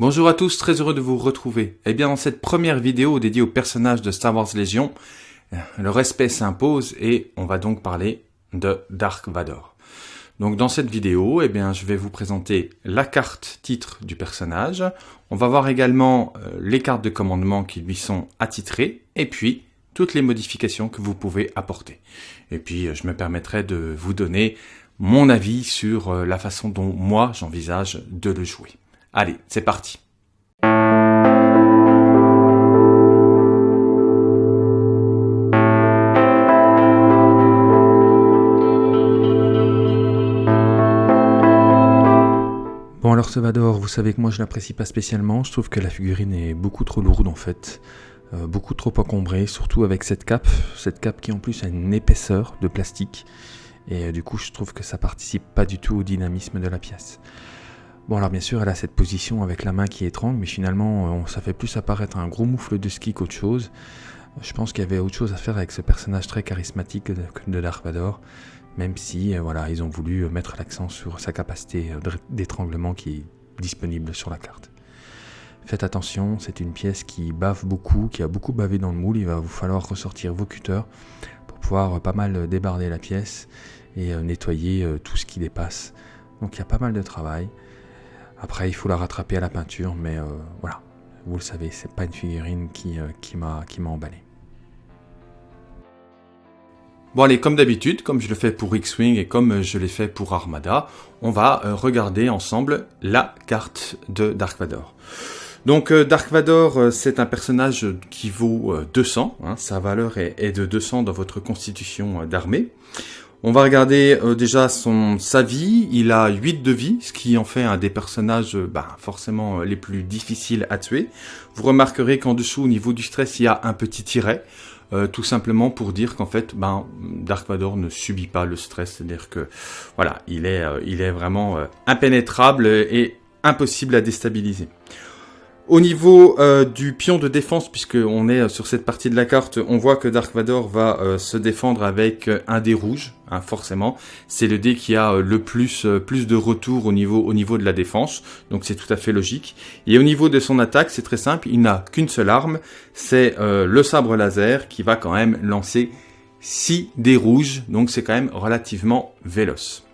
Bonjour à tous, très heureux de vous retrouver. Eh bien, dans cette première vidéo dédiée au personnage de Star Wars Légion, le respect s'impose et on va donc parler de Dark Vador. Donc dans cette vidéo, eh bien, je vais vous présenter la carte titre du personnage. On va voir également euh, les cartes de commandement qui lui sont attitrées et puis toutes les modifications que vous pouvez apporter. Et puis, euh, je me permettrai de vous donner mon avis sur euh, la façon dont moi j'envisage de le jouer. Allez, c'est parti. Bon alors Salvador, vous savez que moi je l'apprécie pas spécialement, je trouve que la figurine est beaucoup trop lourde en fait, euh, beaucoup trop encombrée, surtout avec cette cape, cette cape qui en plus a une épaisseur de plastique, et euh, du coup je trouve que ça participe pas du tout au dynamisme de la pièce. Bon alors bien sûr elle a cette position avec la main qui étrangle, mais finalement euh, ça fait plus apparaître un gros moufle de ski qu'autre chose. Je pense qu'il y avait autre chose à faire avec ce personnage très charismatique de, Dark Vador, même si euh, voilà ils ont voulu mettre l'accent sur sa capacité d'étranglement qui est disponible sur la carte. Faites attention, c'est une pièce qui bave beaucoup, qui a beaucoup bavé dans le moule, il va vous falloir ressortir vos cutters pour pouvoir pas mal débarder la pièce et nettoyer tout ce qui dépasse. Donc il y a pas mal de travail. Après, il faut la rattraper à la peinture, mais euh, voilà, vous le savez, c'est pas une figurine qui, euh, qui m'a emballé. Bon allez, comme d'habitude, comme je le fais pour X-Wing et comme je l'ai fait pour Armada, on va euh, regarder ensemble la carte de Dark Vador. Donc Dark Vador, c'est un personnage qui vaut 200, hein, sa valeur est, de 200 dans votre constitution d'armée. On va regarder euh, déjà son sa vie. Il a 8 de vie, ce qui en fait un des personnages euh, bah, forcément euh, les plus difficiles à tuer. Vous remarquerez qu'en dessous, au niveau du stress, il y a un petit tiret. tout simplement pour dire qu'en fait, ben, Dark Vador ne subit pas le stress, c'est-à-dire que voilà, il est, il est vraiment impénétrable et impossible à déstabiliser. Au niveau euh, du pion de défense, puisqu'on est euh, sur cette partie de la carte, on voit que Dark Vador va euh, se défendre avec un dé rouge, hein, forcément. C'est le dé qui a le plus, plus de retour au niveau, au niveau de la défense, donc c'est tout à fait logique. Et au niveau de son attaque, c'est très simple, il n'a qu'une seule arme, c'est le sabre laser qui va quand même lancer 6 dés rouges, donc c'est quand même relativement véloce.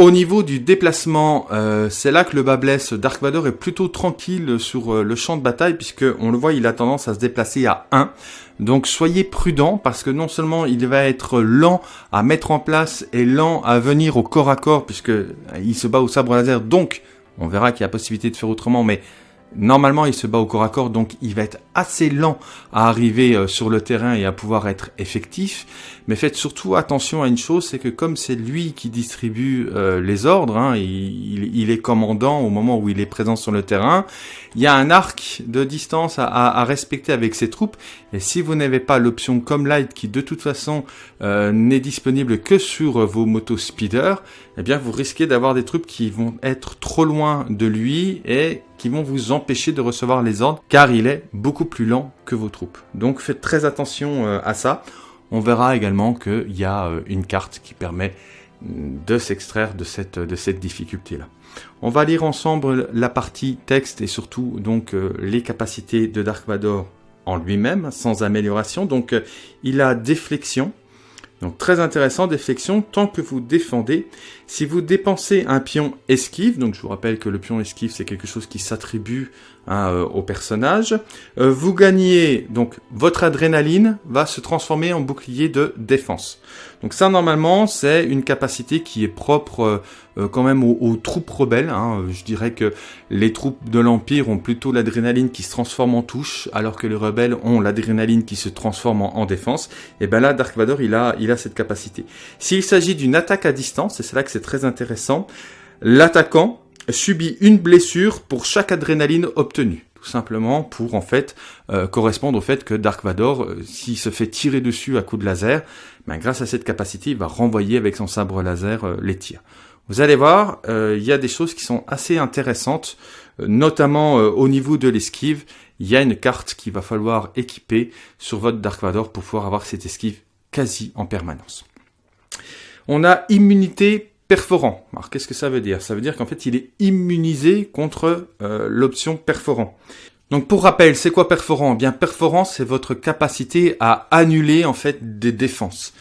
Au niveau du déplacement, euh, c'est là que le bas blesse. Dark Vador est plutôt tranquille sur euh, le champ de bataille puisque on le voit, il a tendance à se déplacer à 1. Donc soyez prudent parce que non seulement il va être lent à mettre en place et lent à venir au corps à corps puisque euh, il se bat au sabre laser. Donc on verra qu'il y a possibilité de faire autrement, mais Normalement, il se bat au corps à corps, donc il va être assez lent à arriver euh, sur le terrain et à pouvoir être effectif. Mais faites surtout attention à une chose, c'est que comme c'est lui qui distribue euh, les ordres, hein, il, est commandant au moment où il est présent sur le terrain, il y a un arc de distance à, respecter avec ses troupes. Et si vous n'avez pas l'option comme light, qui de toute façon euh, n'est disponible que sur vos motos speeder, eh bien vous risquez d'avoir des troupes qui vont être trop loin de lui et qui vont vous empêcher de recevoir les ordres car il est beaucoup plus lent que vos troupes. Donc faites très attention euh, à ça. On verra également qu'il y a euh, une carte qui permet mm, de s'extraire de cette, difficulté-là. On va lire ensemble la partie texte et surtout donc euh, les capacités de Dark Vador en lui-même, sans amélioration. Donc il a déflexion, donc très intéressant, déflexion, tant que vous défendez. Si vous dépensez un pion esquive, donc je vous rappelle que le pion esquive c'est quelque chose qui s'attribue hein, euh, au personnage, euh, vous gagnez, donc votre adrénaline va se transformer en bouclier de défense. Donc ça normalement c'est une capacité qui est propre euh, quand même aux, troupes rebelles. Hein. Je dirais que les troupes de l'Empire ont plutôt l'adrénaline qui se transforme en touche, alors que les rebelles ont l'adrénaline qui se transforme en, défense. Et ben là Dark Vador il a, il a cette capacité. S'il s'agit d'une attaque à distance, et c'est là que c'est très intéressant, l'attaquant subit une blessure pour chaque adrénaline obtenue tout simplement pour en fait euh, correspondre au fait que Dark Vador, euh, s'il se fait tirer dessus à coup de laser, ben, grâce à cette capacité, il va renvoyer avec son sabre laser euh, les tirs. Vous allez voir, il y a des choses qui sont assez intéressantes, notamment au niveau de l'esquive. Il y a une carte qu'il va falloir équiper sur votre Dark Vador pour pouvoir avoir cette esquive quasi en permanence. On a immunité perforant. Alors qu'est-ce que ça veut dire? Ça veut dire qu'en fait il est immunisé contre euh, l'option perforant. Donc pour rappel, c'est quoi perforant? Eh Bien perforant, c'est votre capacité à annuler en fait des défenses.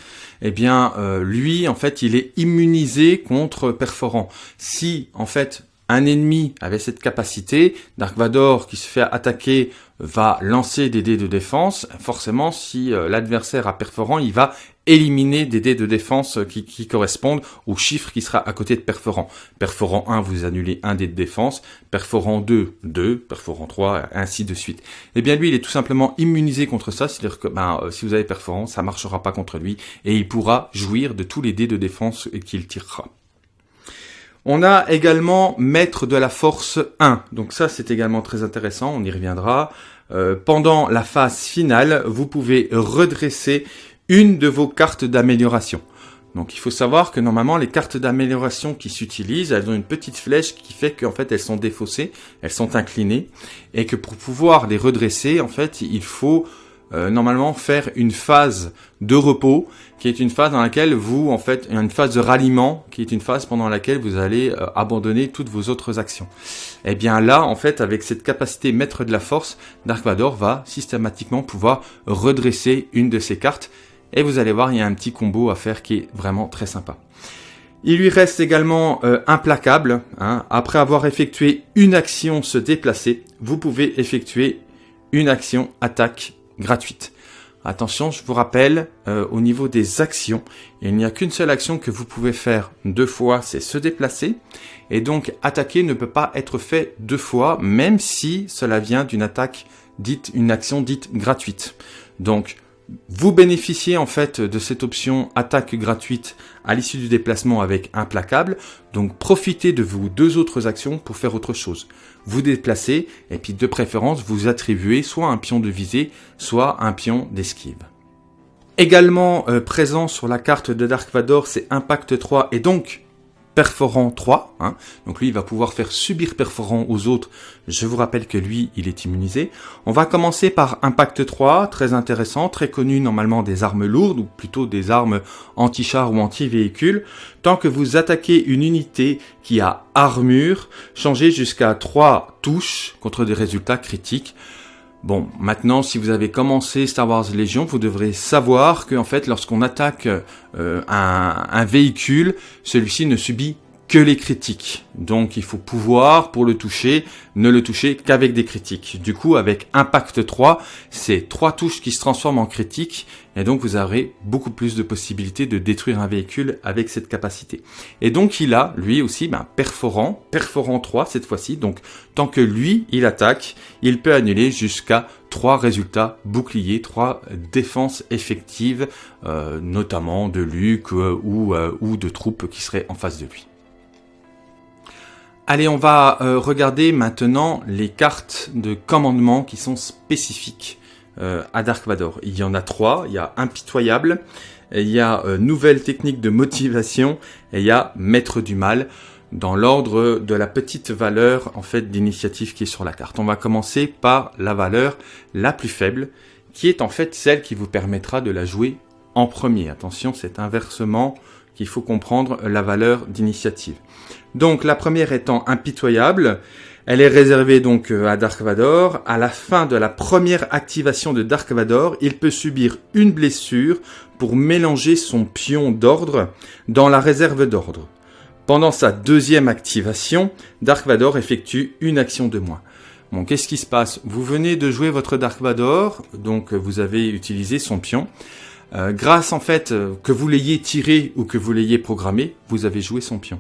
Eh bien euh, lui, en fait, il est immunisé contre perforant. Si en fait un ennemi avait cette capacité, Dark Vador qui se fait attaquer va lancer des dés de défense. Forcément, si euh, l'adversaire a perforant, il va éliminer des dés de défense qui, correspondent au chiffre qui sera à côté de perforant. Perforant 1, vous annulez un dé de défense. Perforant 2, 2. Perforant 3, ainsi de suite. Eh bien, lui, il est tout simplement immunisé contre ça. C'est-à-dire que ben, euh, si vous avez perforant, ça marchera pas contre lui et il pourra jouir de tous les dés de défense qu'il tirera. On a également maître de la force 1. Donc ça, c'est également très intéressant, on y reviendra. Euh, pendant la phase finale, vous pouvez redresser une de vos cartes d'amélioration. Donc il faut savoir que normalement les cartes d'amélioration qui s'utilisent, elles ont une petite flèche qui fait qu'en fait elles sont défaussées, elles sont inclinées, et que pour pouvoir les redresser, en fait, il faut euh, normalement faire une phase de repos, qui est une phase dans laquelle vous, en fait, une phase de ralliement, qui est une phase pendant laquelle vous allez euh, abandonner toutes vos autres actions. Et eh bien là, en fait, avec cette capacité maître de la force, Dark Vador va systématiquement pouvoir redresser une de ses cartes, et vous allez voir, il y a un petit combo à faire qui est vraiment très sympa. Il lui reste également euh, implacable. Hein. Après avoir effectué une action se déplacer, vous pouvez effectuer une action attaque gratuite. Attention, je vous rappelle, euh, au niveau des actions, il n'y a qu'une seule action que vous pouvez faire deux fois, c'est se déplacer. Et donc, attaquer ne peut pas être fait deux fois, même si cela vient d'une attaque dite, une action dite gratuite. Donc, vous bénéficiez en fait de cette option attaque gratuite à l'issue du déplacement avec implacable. Donc profitez de vos deux autres actions pour faire autre chose. Vous déplacez et puis de préférence vous attribuez soit un pion de visée, soit un pion d'esquive. Également euh, présent sur la carte de Dark Vador, c'est Impact 3 et donc Perforant 3. Hein. Donc lui, il va pouvoir faire subir Perforant aux autres. Je vous rappelle que lui, il est immunisé. On va commencer par Impact 3, très intéressant, très connu normalement des armes lourdes, ou plutôt des armes anti-char ou anti-véhicule. Tant que vous attaquez une unité qui a armure, changez jusqu'à 3 touches contre des résultats critiques. Bon, maintenant, si vous avez commencé Star Wars Légion, vous devrez savoir que, en fait, lorsqu'on attaque euh, un, un véhicule, celui-ci ne subit que les critiques. Donc il faut pouvoir, pour le toucher, ne le toucher qu'avec des critiques. Du coup, avec Impact 3, c'est trois touches qui se transforment en critiques, et donc vous aurez beaucoup plus de possibilités de détruire un véhicule avec cette capacité. Et donc il a, lui aussi, ben, perforant, perforant 3 cette fois-ci, donc tant que lui, il attaque, il peut annuler jusqu'à trois résultats boucliers, trois défenses effectives, euh, notamment de Luke euh, ou, euh, ou de troupes qui seraient en face de lui. Allez, on va euh, regarder maintenant les cartes de commandement qui sont spécifiques euh, à Dark Vador. Il y en a trois. Il y a Impitoyable, il y a euh, Nouvelle technique de motivation et il y a Maître du mal dans l'ordre de la petite valeur en fait d'initiative qui est sur la carte. On va commencer par la valeur la plus faible qui est en fait celle qui vous permettra de la jouer en premier. Attention, c'est inversement qu'il faut comprendre la valeur d'initiative. Donc la première étant impitoyable, elle est réservée donc euh, à Dark Vador. À la fin de la première activation de Dark Vador, il peut subir une blessure pour mélanger son pion d'ordre dans la réserve d'ordre. Pendant sa deuxième activation, Dark Vador effectue une action de moins. Bon, qu'est-ce qui se passe? Vous venez de jouer votre Dark Vador, donc vous avez utilisé son pion. Euh, grâce en fait, euh, que vous l'ayez tiré ou que vous l'ayez programmé, vous avez joué son pion.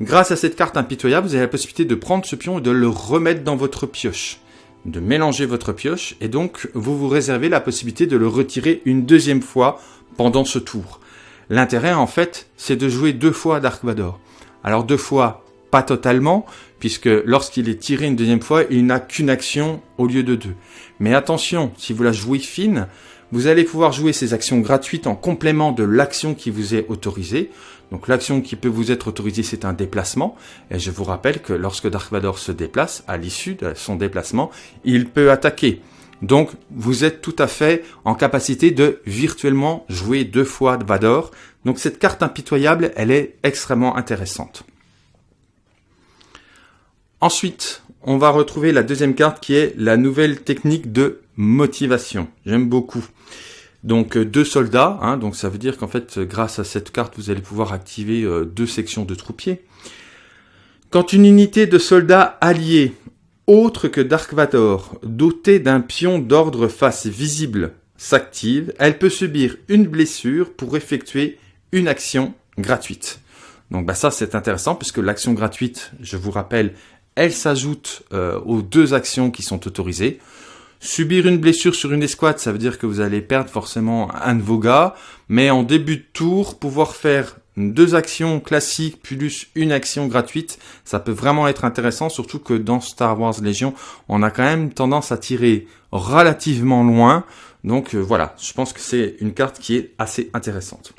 Grâce à cette carte impitoyable, vous avez la possibilité de prendre ce pion et de le remettre dans votre pioche, de mélanger votre pioche, et donc vous vous réservez la possibilité de le retirer une deuxième fois pendant ce tour. L'intérêt en fait, c'est de jouer deux fois Dark Vador. Alors deux fois, pas totalement, puisque lorsqu'il est tiré une deuxième fois, il n'a qu'une action au lieu de deux. Mais attention, si vous la jouez fine, vous allez pouvoir jouer ces actions gratuites en complément de l'action qui vous est autorisée. Donc l'action qui peut vous être autorisée, c'est un déplacement. Et je vous rappelle que lorsque Dark Vador se déplace, à l'issue de son déplacement, il peut attaquer. Donc vous êtes tout à fait en capacité de virtuellement jouer deux fois Vador Donc cette carte impitoyable, elle est extrêmement intéressante. Ensuite, on va retrouver la deuxième carte qui est la nouvelle technique de motivation. J'aime beaucoup. Donc euh, deux soldats, hein, donc ça veut dire qu'en fait grâce à cette carte vous allez pouvoir activer euh, deux sections de troupiers. Quand une unité de soldats alliés autre que Dark Vador, dotée d'un pion d'ordre face visible, s'active, elle peut subir une blessure pour effectuer une action gratuite. Donc bah ça c'est intéressant puisque l'action gratuite, je vous rappelle, elle s'ajoute euh, aux deux actions qui sont autorisées. Subir une blessure sur une escouade, ça veut dire que vous allez perdre forcément un de vos gars, mais en début de tour, pouvoir faire deux actions classiques plus une action gratuite, ça peut vraiment être intéressant, surtout que dans Star Wars Légion, on a quand même tendance à tirer relativement loin. Donc euh, voilà, je pense que c'est une carte qui est assez intéressante.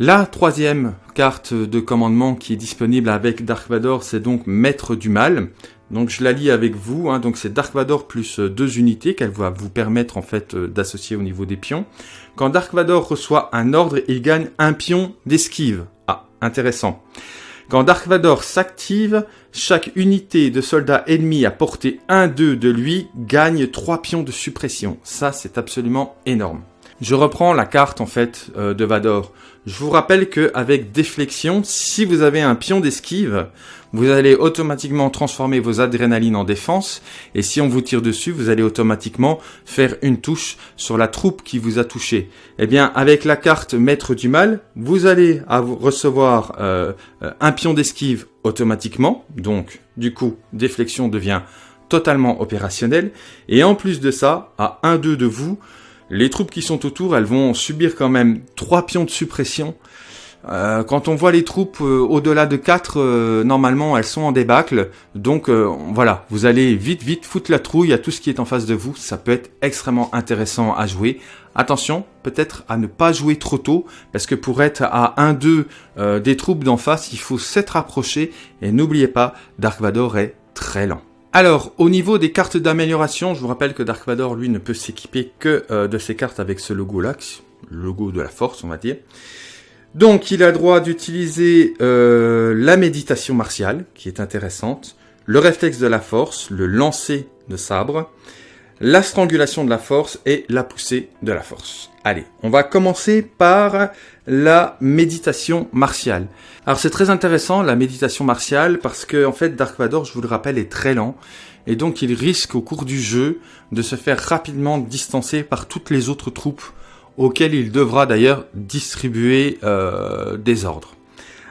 La troisième carte de commandement qui est disponible avec Dark Vador, c'est donc Maître du Mal. Donc je la lis avec vous, hein. donc c'est Dark Vador plus euh, deux unités qu'elle va vous permettre en fait euh, d'associer au niveau des pions. Quand Dark Vador reçoit un ordre, il gagne un pion d'esquive. Ah, intéressant. Quand Dark Vador s'active, chaque unité de soldats ennemis à portée 1-2 de lui gagne 3 pions de suppression. Ça, c'est absolument énorme. Je reprends la carte en fait euh, de Vador. Je vous rappelle que avec déflexion, si vous avez un pion d'esquive, vous allez automatiquement transformer vos adrénalines en défense et si on vous tire dessus, vous allez automatiquement faire une touche sur la troupe qui vous a touché. Eh bien, avec la carte Maître du Mal, vous allez recevoir euh, un pion d'esquive automatiquement, donc du coup, déflexion devient totalement opérationnel et en plus de ça, à 1-2 de vous, les troupes qui sont autour, elles vont subir quand même trois pions de suppression. Euh, quand on voit les troupes euh, au-delà de 4, euh, normalement elles sont en débâcle. Donc voilà, vous allez vite vite foutre la trouille à tout ce qui est en face de vous. Ça peut être extrêmement intéressant à jouer. Attention, peut-être à ne pas jouer trop tôt, parce que pour être à 1-2 des troupes d'en face, il faut s'être rapproché. Et n'oubliez pas, Dark Vador est très lent. Alors, au niveau des cartes d'amélioration, je vous rappelle que Dark Vador, lui, ne peut s'équiper que euh, de ces cartes avec ce logo-là, le logo de la force, on va dire. Donc, il a droit d'utiliser euh, la méditation martiale, qui est intéressante, le réflexe de la force, le lancer de sabre, la strangulation de la force et la poussée de la force. Allez, on va commencer par la méditation martiale. Alors c'est très intéressant la méditation martiale parce que en fait Dark Vador, je vous le rappelle, est très lent et donc il risque au cours du jeu de se faire rapidement distancer par toutes les autres troupes auxquelles il devra d'ailleurs distribuer euh, des ordres.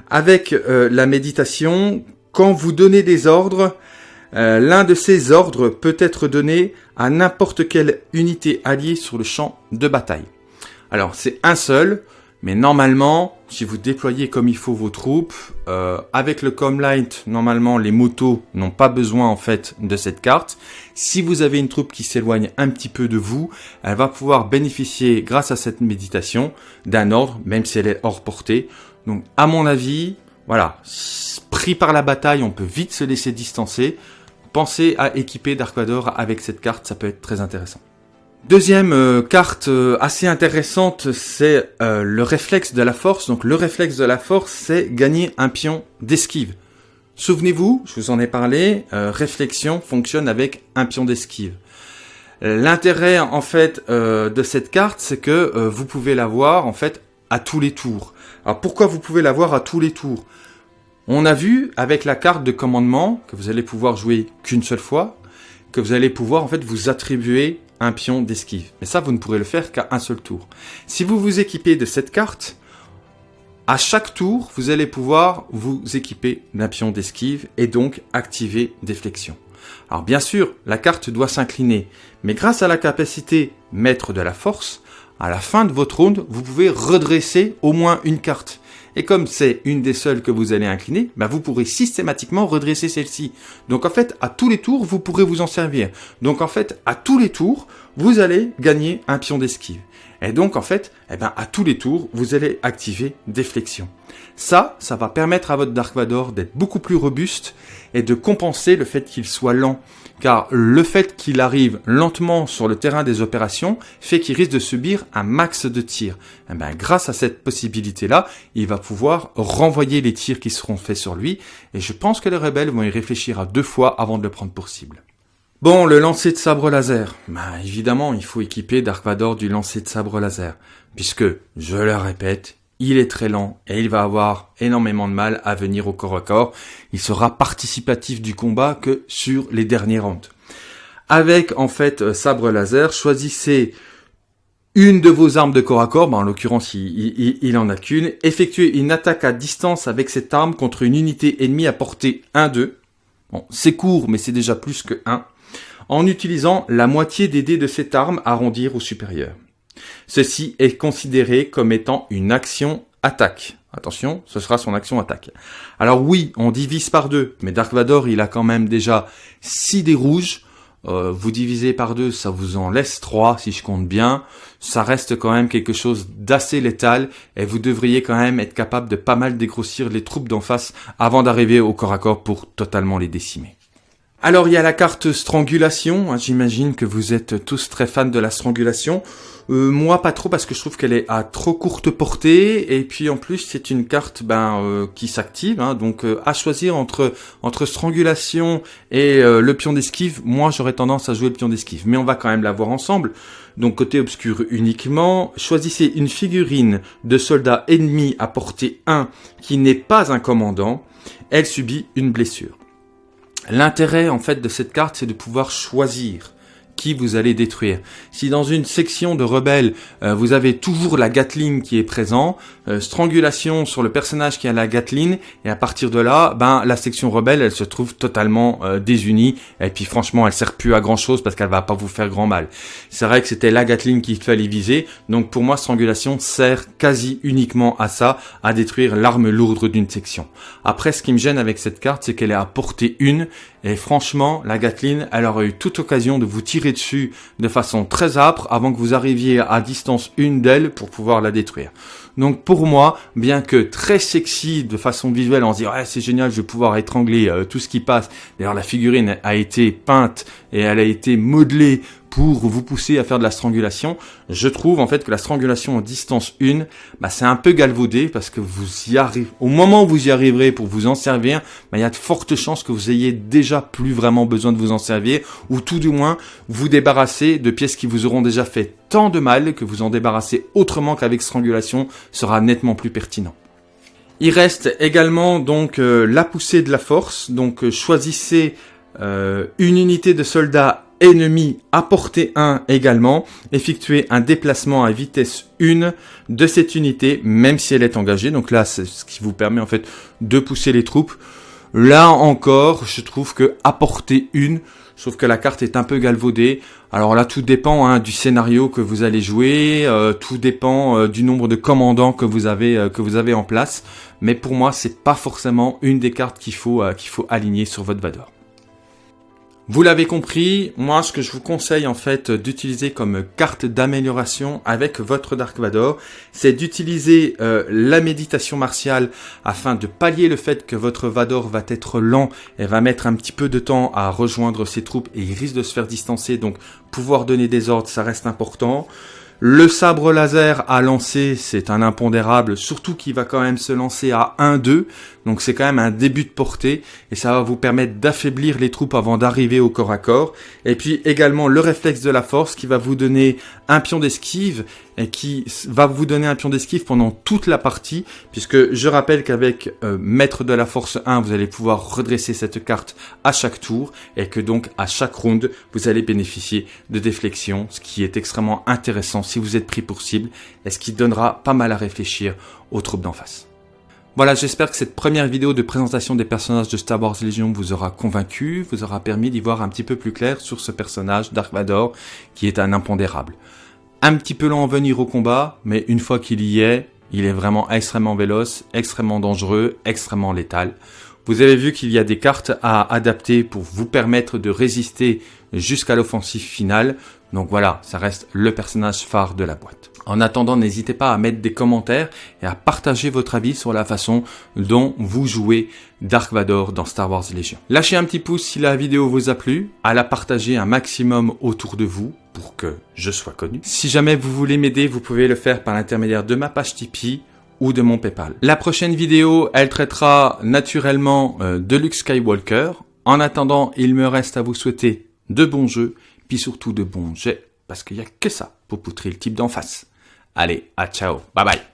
Avec euh, la méditation, quand vous donnez des ordres, euh, l'un de ces ordres peut être donné à n'importe quelle unité alliée sur le champ de bataille. Alors c'est un seul, mais normalement, si vous déployez comme il faut vos troupes, euh, avec le Comlight, normalement les motos n'ont pas besoin en fait de cette carte. Si vous avez une troupe qui s'éloigne un petit peu de vous, elle va pouvoir bénéficier grâce à cette méditation d'un ordre, même si elle est hors portée. Donc à mon avis, voilà, pris par la bataille, on peut vite se laisser distancer. Pensez à équiper Dark Vador avec cette carte, ça peut être très intéressant. Deuxième euh, carte euh, assez intéressante, c'est euh, le réflexe de la force. Donc le réflexe de la force, c'est gagner un pion d'esquive. Souvenez-vous, je vous en ai parlé, réflexion fonctionne avec un pion d'esquive. L'intérêt en fait de cette carte, c'est que vous pouvez l'avoir en fait à tous les tours. Alors pourquoi vous pouvez l'avoir à tous les tours? On a vu avec la carte de commandement que vous allez pouvoir jouer qu'une seule fois, que vous allez pouvoir en fait vous attribuer un pion d'esquive. Mais ça, vous ne pourrez le faire qu'à un seul tour. Si vous vous équipez de cette carte, à chaque tour, vous allez pouvoir vous équiper d'un pion d'esquive et donc activer des flexions. Alors bien sûr, la carte doit s'incliner, mais grâce à la capacité maître de la force, à la fin de votre round, vous pouvez redresser au moins une carte. Et comme c'est une des seules que vous allez incliner, bah vous pourrez systématiquement redresser celle-ci. Donc en fait, à tous les tours, vous pourrez vous en servir. Donc en fait, à tous les tours, vous allez gagner un pion d'esquive. Et donc, en fait, eh ben, à tous les tours, vous allez activer Déflexion. Ça, ça va permettre à votre Dark Vador d'être beaucoup plus robuste et de compenser le fait qu'il soit lent. Car le fait qu'il arrive lentement sur le terrain des opérations fait qu'il risque de subir un max de tirs. Eh ben, grâce à cette possibilité-là, il va pouvoir renvoyer les tirs qui seront faits sur lui. Et je pense que les rebelles vont y réfléchir à deux fois avant de le prendre pour cible. Bon, le lancer de sabre laser. Bah, évidemment, il faut équiper Dark Vador du lancer de sabre laser. Puisque, je le répète, il est très lent et il va avoir énormément de mal à venir au corps à corps. Il sera participatif du combat que sur les derniers rounds. Avec, en fait, euh, sabre laser, choisissez une de vos armes de corps à corps, bah, en l'occurrence il, il, en a qu'une, effectuez une attaque à distance avec cette arme contre une unité ennemie à portée 1-2. Bon, c'est court, mais c'est déjà plus que 1 en utilisant la moitié des dés de cette arme arrondir au supérieur. Ceci est considéré comme étant une action attaque. Attention, ce sera son action attaque. Alors oui, on divise par deux, mais Dark Vador, il a quand même déjà 6 dés rouges. Euh, vous divisez par deux, ça vous en laisse 3 si je compte bien. Ça reste quand même quelque chose d'assez létal et vous devriez quand même être capable de pas mal dégrossir les troupes d'en face avant d'arriver au corps à corps pour totalement les décimer. Alors il y a la carte strangulation, j'imagine que vous êtes tous très fans de la strangulation. Euh, moi pas trop parce que je trouve qu'elle est à trop courte portée et puis en plus c'est une carte ben euh, qui s'active hein, donc euh, à choisir entre entre strangulation et le pion d'esquive, moi j'aurais tendance à jouer le pion d'esquive mais on va quand même la voir ensemble. Donc côté obscur uniquement, choisissez une figurine de soldat ennemi à portée 1 qui n'est pas un commandant, elle subit une blessure. L'intérêt en fait de cette carte, c'est de pouvoir choisir vous allez détruire. Si dans une section de rebelles, euh, vous avez toujours la Gatling qui est présent, euh, strangulation sur le personnage qui a la Gatling, et à partir de là, ben la section rebelle, elle se trouve totalement euh, désunie, et puis franchement, elle sert plus à grand chose parce qu'elle va pas vous faire grand mal. C'est vrai que c'était la Gatling qu'il fallait viser, donc pour moi, strangulation sert quasi uniquement à ça, à détruire l'arme lourde d'une section. Après, ce qui me gêne avec cette carte, c'est qu'elle est à portée une, et franchement, la Gatling, elle aurait eu toute occasion de vous tirer dessus de façon très âpre avant que vous arriviez à distance une d'elle pour pouvoir la détruire. Donc pour moi, bien que très sexy de façon visuelle, on se dit ouais c'est génial, je vais pouvoir étrangler euh, tout ce qui passe. D'ailleurs la figurine a été peinte et elle a été modelée pour vous pousser à faire de la strangulation. Je trouve en fait que la strangulation en distance 1, bah, c'est un peu galvaudé parce que vous y arrivez. Au moment où vous y arriverez pour vous en servir, bah, il y a de fortes chances que vous ayez déjà plus vraiment besoin de vous en servir ou tout du moins vous débarrasser de pièces qui vous auront déjà fait tant de mal que vous en débarrasser autrement qu'avec strangulation sera nettement plus pertinent. Il reste également donc euh, la poussée de la force. Donc euh, choisissez euh, une unité de soldats ennemi à portée 1 également, effectuer un déplacement à vitesse 1 de cette unité, même si elle est engagée. Donc là, c'est ce qui vous permet en fait de pousser les troupes. Là encore, je trouve que à portée 1, je trouve que la carte est un peu galvaudée. Alors là, tout dépend hein, du scénario que vous allez jouer, euh, tout dépend euh, du nombre de commandants que vous avez euh, que vous avez en place. Mais pour moi, c'est pas forcément une des cartes qu'il faut qu'il faut aligner sur votre Vador. Vous l'avez compris, moi ce que je vous conseille en fait d'utiliser comme carte d'amélioration avec votre Dark Vador, c'est d'utiliser euh, la méditation martiale afin de pallier le fait que votre Vador va être lent et va mettre un petit peu de temps à rejoindre ses troupes et il risque de se faire distancer, donc pouvoir donner des ordres ça reste important. Le sabre laser à lancer, c'est un impondérable, surtout qu'il va quand même se lancer à 1-2, donc c'est quand même un début de portée, et ça va vous permettre d'affaiblir les troupes avant d'arriver au corps à corps. Et puis également le réflexe de la force qui va vous donner un pion d'esquive, et qui va vous donner un pion d'esquive pendant toute la partie, puisque je rappelle qu'avec euh, Maître de la Force 1, vous allez pouvoir redresser cette carte à chaque tour, et que donc à chaque round, vous allez bénéficier de déflexion, ce qui est extrêmement intéressant si vous êtes pris pour cible, et ce qui donnera pas mal à réfléchir aux troupes d'en face. Voilà, j'espère que cette première vidéo de présentation des personnages de Star Wars Legion vous aura convaincu, vous aura permis d'y voir un petit peu plus clair sur ce personnage, Dark Vador, qui est un impondérable. Un petit peu lent à venir au combat, mais une fois qu'il y est, il est vraiment extrêmement véloce, extrêmement dangereux, extrêmement létal. Vous avez vu qu'il y a des cartes à adapter pour vous permettre de résister jusqu'à l'offensive finale. Donc voilà, ça reste le personnage phare de la boîte. En attendant, n'hésitez pas à mettre des commentaires et à partager votre avis sur la façon dont vous jouez Dark Vador dans Star Wars Legion. Lâchez un petit pouce si la vidéo vous a plu, à la partager un maximum autour de vous pour que je sois connu. Si jamais vous voulez m'aider, vous pouvez le faire par l'intermédiaire de ma page Tipeee ou de mon Paypal. La prochaine vidéo, elle traitera naturellement euh, de Luke Skywalker. En attendant, il me reste à vous souhaiter de bons jeux, puis surtout de bons jets, parce qu'il n'y a que ça pour poutrer le type d'en face. Allez, à ciao, bye bye